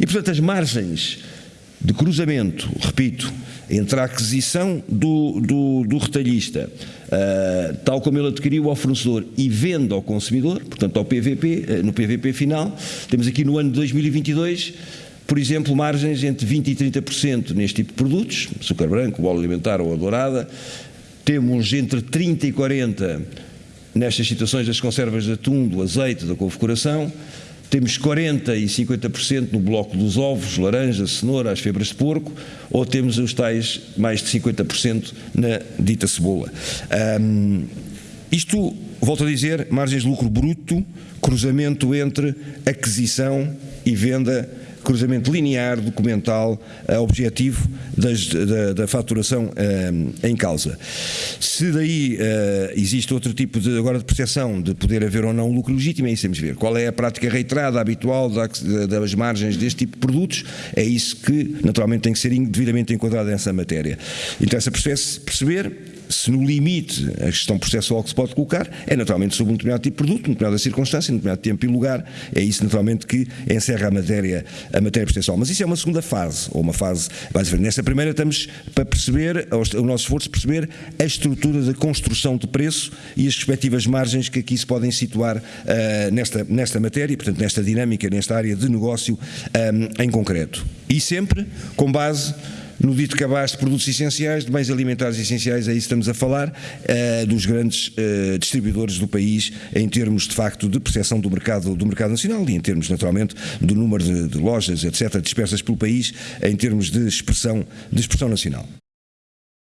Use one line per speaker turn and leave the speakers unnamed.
E, portanto, as margens de cruzamento, repito, entre a aquisição do, do, do retalhista, uh, tal como ele adquiriu ao fornecedor, e venda ao consumidor, portanto ao PVP, uh, no PVP final, temos aqui no ano de 2022 por exemplo, margens entre 20% e 30% neste tipo de produtos, açúcar branco, bolo alimentar ou a dourada, temos entre 30% e 40% nestas situações das conservas de atum, do azeite, da configuração, temos 40% e 50% no bloco dos ovos, laranja, cenoura, as febras de porco, ou temos os tais mais de 50% na dita cebola. Um, isto, volto a dizer, margens de lucro bruto, cruzamento entre aquisição e venda cruzamento linear, documental, uh, objetivo das, da, da, faturação uh, em causa. Se daí uh, existe outro tipo de, agora de percepção de poder haver ou não lucro legítimo, é isso que temos de ver. Qual é a prática reiterada, habitual das margens deste tipo de produtos? É isso que naturalmente tem que ser devidamente enquadrado nessa matéria. Interessa perceber se no limite a gestão processual que se pode colocar é naturalmente sobre um determinado tipo de produto, numa determinada circunstância, num determinado tempo e lugar, é isso naturalmente que encerra a matéria, a matéria processual. Mas isso é uma segunda fase, ou uma fase, basicamente, nesta primeira estamos para perceber, o nosso esforço perceber a estrutura da construção de preço e as respectivas margens que aqui se podem situar uh, nesta, nesta matéria, portanto nesta dinâmica, nesta área de negócio um, em concreto. E sempre com base no dito cabaz de produtos essenciais, de bens alimentares essenciais, é isso que estamos a falar, uh, dos grandes uh, distribuidores do país em termos de facto de percepção do mercado, do mercado nacional e em termos naturalmente do número de, de lojas, etc., dispersas pelo país, em termos de expressão, de expressão nacional.